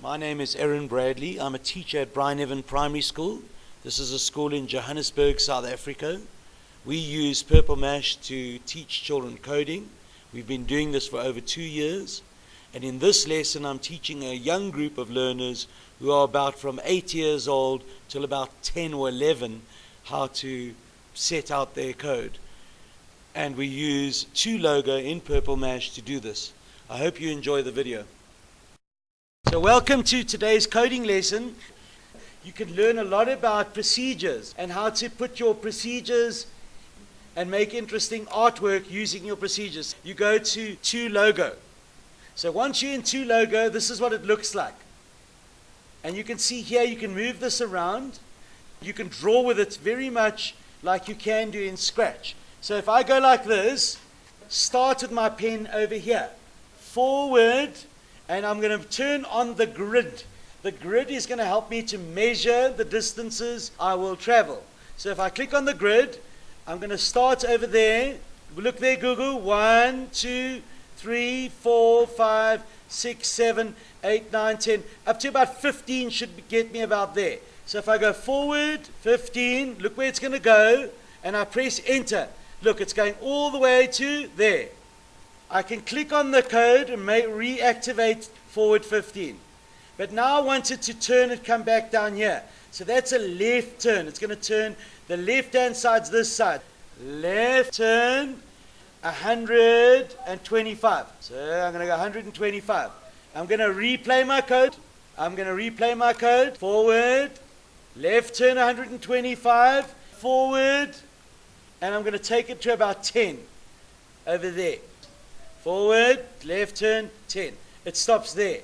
My name is Aaron Bradley. I'm a teacher at Bryneven Primary School. This is a school in Johannesburg, South Africa. We use Purple Mash to teach children coding. We've been doing this for over two years. And in this lesson, I'm teaching a young group of learners who are about from eight years old till about 10 or 11 how to set out their code. And we use two 2Logo in Purple Mash to do this. I hope you enjoy the video. So welcome to today's coding lesson. You can learn a lot about procedures and how to put your procedures and make interesting artwork using your procedures. You go to 2Logo. So once you're in 2Logo, this is what it looks like. And you can see here, you can move this around. You can draw with it very much like you can do in Scratch. So if I go like this, start with my pen over here, forward, and I'm going to turn on the grid. The grid is going to help me to measure the distances I will travel. So if I click on the grid, I'm going to start over there. Look there, Gugu. One, two, three, four, five, six, seven, eight, nine, ten. Up to about 15 should get me about there. So if I go forward, 15, look where it's going to go, and I press enter. Look, it's going all the way to there. I can click on the code and may reactivate forward 15. But now I want it to turn and come back down here. So that's a left turn. It's going to turn the left hand side's this side. Left turn 125. So I'm going to go 125. I'm going to replay my code. I'm going to replay my code. Forward. Left turn 125. Forward. And I'm going to take it to about 10 over there. Forward, left turn, 10. It stops there.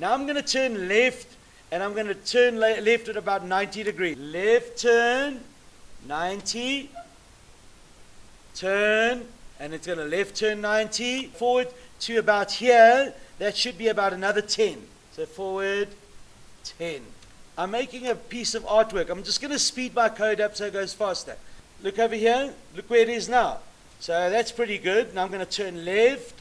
Now I'm going to turn left, and I'm going to turn le left at about 90 degrees. Left turn, 90. Turn, and it's going to left turn 90. Forward to about here. That should be about another 10. So forward, 10. I'm making a piece of artwork. I'm just going to speed my code up so it goes faster. Look over here. Look where it is now. So that's pretty good. Now I'm going to turn left.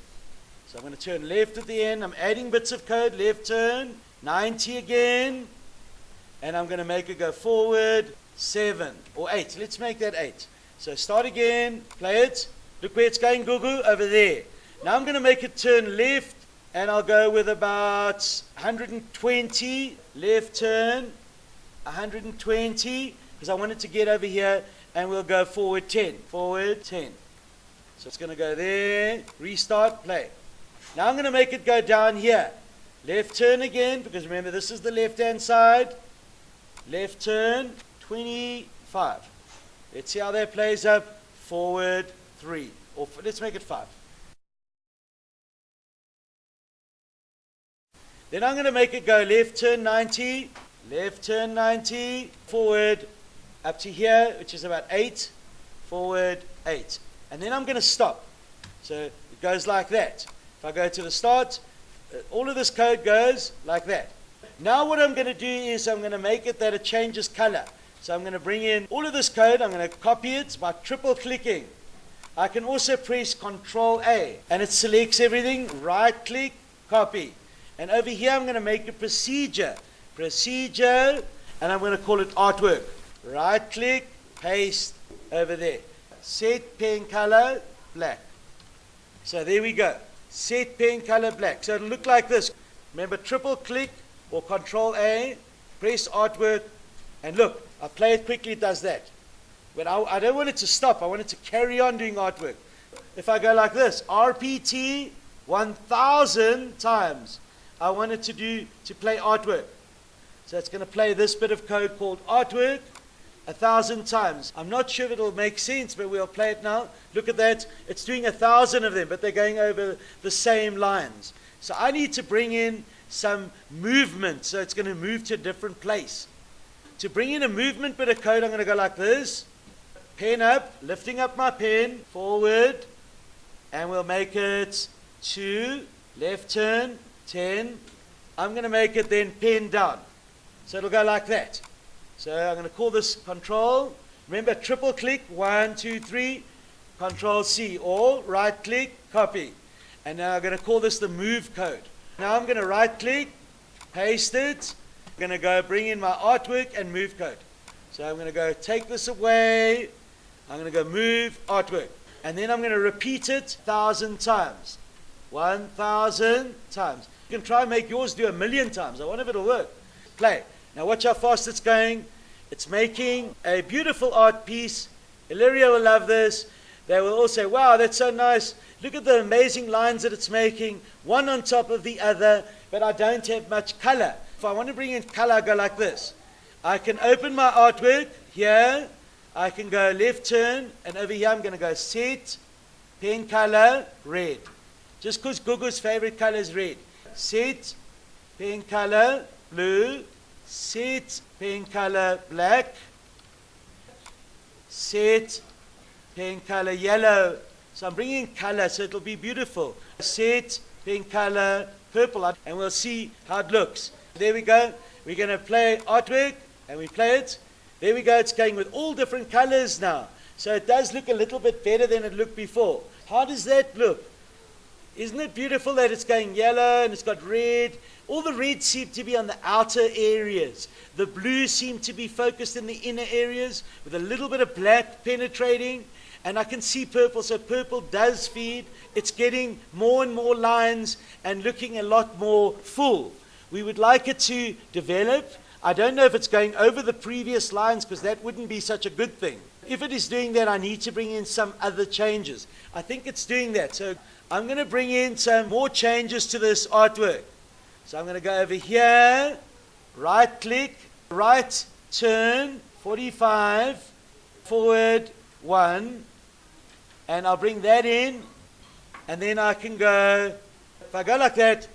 So I'm going to turn left at the end. I'm adding bits of code. Left turn. 90 again. And I'm going to make it go forward. 7 or 8. Let's make that 8. So start again. Play it. Look where it's going, Gugu. Over there. Now I'm going to make it turn left. And I'll go with about 120. Left turn. 120. Because I want it to get over here. And we'll go forward 10. Forward 10. So it's going to go there, restart, play. Now I'm going to make it go down here. Left turn again, because remember this is the left-hand side. Left turn, 25. Let's see how that plays up. Forward, 3. Or let's make it 5. Then I'm going to make it go left turn 90, left turn 90, forward up to here, which is about 8, forward 8 and then I'm going to stop. So it goes like that. If I go to the start, uh, all of this code goes like that. Now what I'm going to do is I'm going to make it that it changes color. So I'm going to bring in all of this code. I'm going to copy it by triple clicking. I can also press Control A and it selects everything. Right click, copy. And over here I'm going to make a procedure. Procedure, and I'm going to call it artwork. Right click, paste over there set pen color black. So there we go. Set pen color black. So it'll look like this. Remember, triple click or control A, press artwork, and look, I play it quickly, it does that. But I, I don't want it to stop. I want it to carry on doing artwork. If I go like this, RPT 1,000 times, I want it to do to play artwork. So it's going to play this bit of code called artwork a thousand times. I'm not sure if it'll make sense, but we'll play it now. Look at that. It's doing a thousand of them, but they're going over the same lines. So I need to bring in some movement. So it's going to move to a different place. To bring in a movement bit of code, I'm going to go like this. Pen up, lifting up my pen, forward, and we'll make it 2, left turn, 10. I'm going to make it then pen down. So it'll go like that. So I'm going to call this control. Remember, triple click, one, two, three, control C, all, right click, copy. And now I'm going to call this the move code. Now I'm going to right click, paste it. I'm going to go bring in my artwork and move code. So I'm going to go take this away. I'm going to go move artwork. And then I'm going to repeat it 1,000 times. 1,000 times. You can try and make yours do a million times. I wonder if it'll work. Play. Now watch how fast it's going. It's making a beautiful art piece. Illyria will love this. They will all say, wow, that's so nice. Look at the amazing lines that it's making, one on top of the other, but I don't have much color. If I want to bring in color, I go like this. I can open my artwork here. I can go left turn, and over here I'm going to go set, pen color, red. Just because Gugu's favorite color is red. Set, pen color, blue, set, pen color, black, set, pen color, yellow. So I'm bringing color so it'll be beautiful. Set, pen color, purple, and we'll see how it looks. There we go. We're going to play artwork, and we play it. There we go. It's going with all different colors now. So it does look a little bit better than it looked before. How does that look? Isn't it beautiful that it's going yellow and it's got red? All the red seem to be on the outer areas. The blue seem to be focused in the inner areas with a little bit of black penetrating. And I can see purple, so purple does feed. It's getting more and more lines and looking a lot more full. We would like it to develop. I don't know if it's going over the previous lines because that wouldn't be such a good thing. If it is doing that, I need to bring in some other changes. I think it's doing that. So I'm going to bring in some more changes to this artwork. So I'm going to go over here, right click, right turn, 45, forward 1, and I'll bring that in, and then I can go, if I go like that,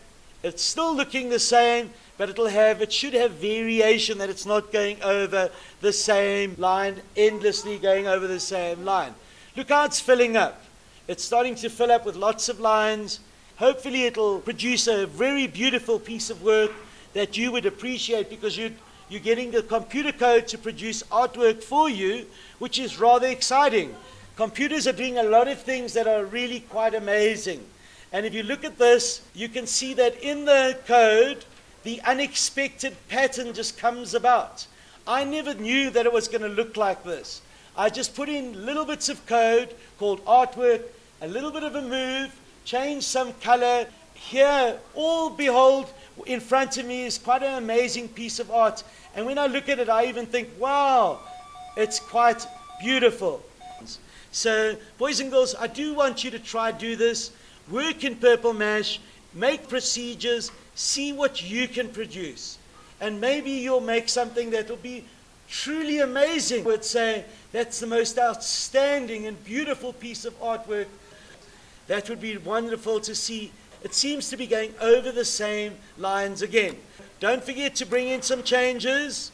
it's still looking the same, but it'll have, it should have variation that it's not going over the same line, endlessly going over the same line. Look how it's filling up. It's starting to fill up with lots of lines. Hopefully it'll produce a very beautiful piece of work that you would appreciate because you you're getting the computer code to produce artwork for you, which is rather exciting. Computers are doing a lot of things that are really quite amazing. And if you look at this, you can see that in the code, the unexpected pattern just comes about. I never knew that it was going to look like this. I just put in little bits of code called artwork, a little bit of a move, change some color. Here, all behold, in front of me is quite an amazing piece of art. And when I look at it, I even think, wow, it's quite beautiful. So, boys and girls, I do want you to try do this. Work in Purple Mash, make procedures, see what you can produce. And maybe you'll make something that will be truly amazing. I would say that's the most outstanding and beautiful piece of artwork. That would be wonderful to see. It seems to be going over the same lines again. Don't forget to bring in some changes,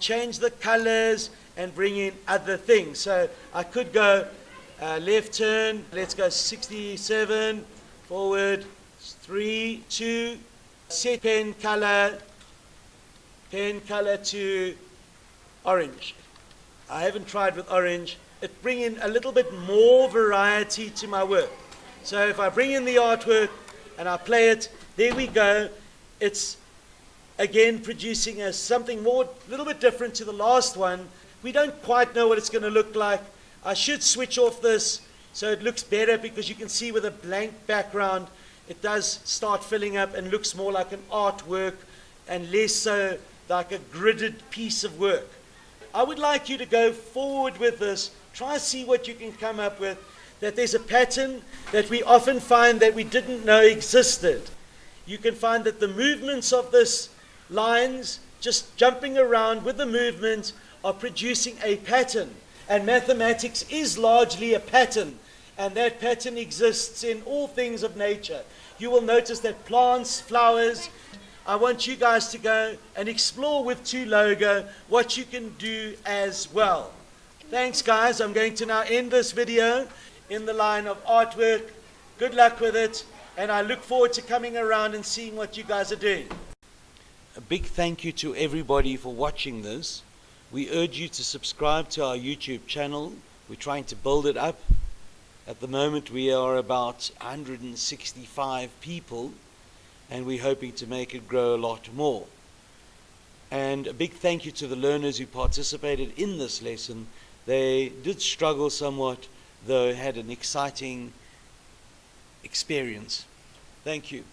change the colors, and bring in other things. So I could go uh, left turn, let's go 67, forward, 3, 2, set pen color, pen color to orange. I haven't tried with orange. It bring in a little bit more variety to my work. So if I bring in the artwork and I play it, there we go. It's again producing a something more, a little bit different to the last one. We don't quite know what it's going to look like. I should switch off this so it looks better because you can see with a blank background, it does start filling up and looks more like an artwork and less so like a gridded piece of work. I would like you to go forward with this. Try to see what you can come up with. That there's a pattern that we often find that we didn't know existed. You can find that the movements of this lines, just jumping around with the movement, are producing a pattern. And mathematics is largely a pattern. And that pattern exists in all things of nature. You will notice that plants, flowers, I want you guys to go and explore with 2Logo what you can do as well. Thanks guys. I'm going to now end this video in the line of artwork. Good luck with it. And I look forward to coming around and seeing what you guys are doing. A big thank you to everybody for watching this. We urge you to subscribe to our YouTube channel. We're trying to build it up. At the moment we are about 165 people and we're hoping to make it grow a lot more. And a big thank you to the learners who participated in this lesson. They did struggle somewhat, though had an exciting experience. Thank you.